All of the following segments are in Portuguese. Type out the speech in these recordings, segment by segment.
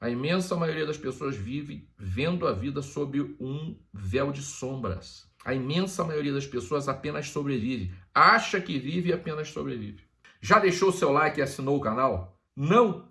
A imensa maioria das pessoas vive vendo a vida sob um véu de sombras. A imensa maioria das pessoas apenas sobrevive. Acha que vive e apenas sobrevive. Já deixou o seu like e assinou o canal? Não?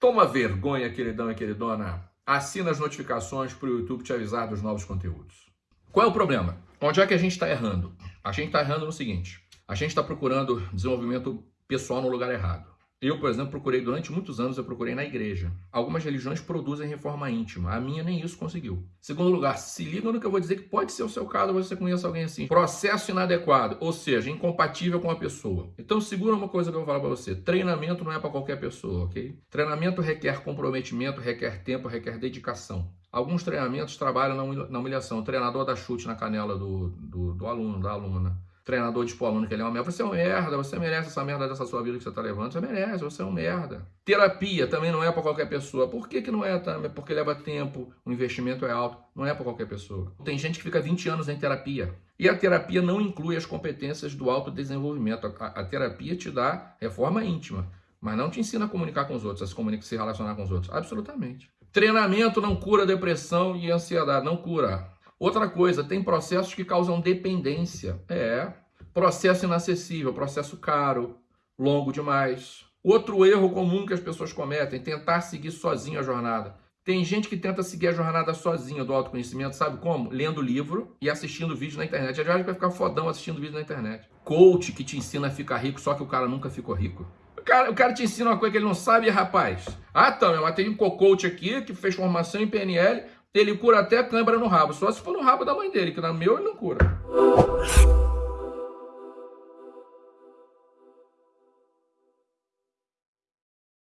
Toma vergonha, queridão e queridona. Assina as notificações para o YouTube te avisar dos novos conteúdos. Qual é o problema? Onde é que a gente está errando? A gente está errando no seguinte. A gente está procurando desenvolvimento pessoal no lugar errado. Eu, por exemplo, procurei durante muitos anos, eu procurei na igreja. Algumas religiões produzem reforma íntima, a minha nem isso conseguiu. Segundo lugar, se liga no que eu vou dizer que pode ser o seu caso, você conhece alguém assim. Processo inadequado, ou seja, incompatível com a pessoa. Então segura uma coisa que eu vou falar para você, treinamento não é para qualquer pessoa, ok? Treinamento requer comprometimento, requer tempo, requer dedicação. Alguns treinamentos trabalham na humilhação. O treinador dá chute na canela do, do, do aluno, da aluna treinador de tipo aluno que ele é uma merda. Você é um merda, você merece essa merda dessa sua vida que você tá levando. Você merece, você é um merda. Terapia também não é para qualquer pessoa. Por que, que não é também? Porque leva tempo, o investimento é alto. Não é para qualquer pessoa. Tem gente que fica 20 anos em terapia. E a terapia não inclui as competências do autodesenvolvimento. A, a terapia te dá reforma íntima, mas não te ensina a comunicar com os outros, a se, comunicar, se relacionar com os outros. Absolutamente. Treinamento não cura depressão e ansiedade, não cura. Outra coisa, tem processos que causam dependência. É, processo inacessível, processo caro, longo demais. Outro erro comum que as pessoas cometem, tentar seguir sozinho a jornada. Tem gente que tenta seguir a jornada sozinha do autoconhecimento, sabe como? Lendo livro e assistindo vídeo na internet. A gente vai ficar fodão assistindo vídeo na internet. Coach que te ensina a ficar rico, só que o cara nunca ficou rico. O cara, o cara te ensina uma coisa que ele não sabe, rapaz. Ah, então, mas tem um coach aqui que fez formação em PNL, ele cura até câimbra no rabo, só se for no rabo da mãe dele, que no meu ele não cura.